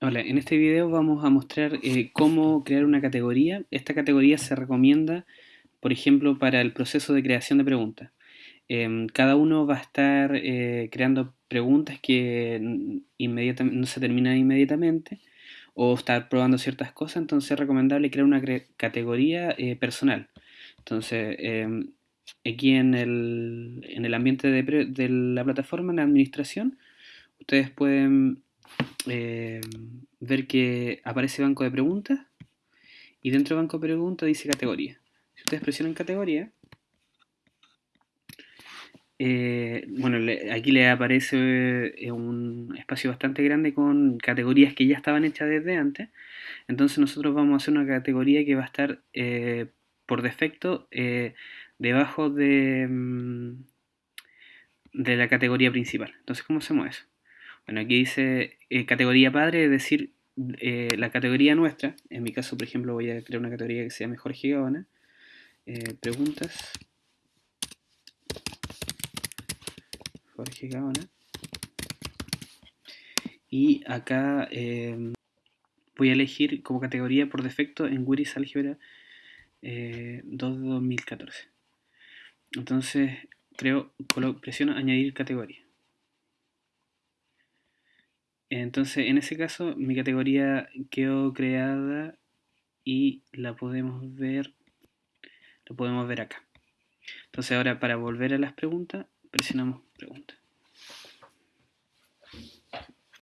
Hola, en este video vamos a mostrar eh, cómo crear una categoría. Esta categoría se recomienda, por ejemplo, para el proceso de creación de preguntas. Em, cada uno va a estar eh, creando preguntas que no se terminan inmediatamente o estar probando ciertas cosas, entonces es recomendable crear una categoría eh, personal. Entonces, em, aquí en el, en el ambiente de la plataforma, en la administración, ustedes pueden eh, ver que aparece banco de preguntas y dentro de banco de preguntas dice categoría. Si ustedes presionan categoría, eh, bueno, aquí le aparece eh, un espacio bastante grande con categorías que ya estaban hechas desde antes. Entonces nosotros vamos a hacer una categoría que va a estar por defecto debajo de, mm, de la categoría principal. Entonces, ¿cómo hacemos eso? Bueno, aquí dice eh, categoría padre, es decir, eh, la categoría nuestra. En mi caso, por ejemplo, voy a crear una categoría que se llame Jorge Gaona. Eh, preguntas. Jorge Gaona. Y acá voy a elegir como categoría por defecto en Wiris Algebra 2 de 2014. Entonces, creo, presiono añadir categoría. Entonces, en ese caso, mi categoría quedó creada y la podemos ver, lo podemos ver acá. Entonces ahora para volver a las preguntas, presionamos preguntas.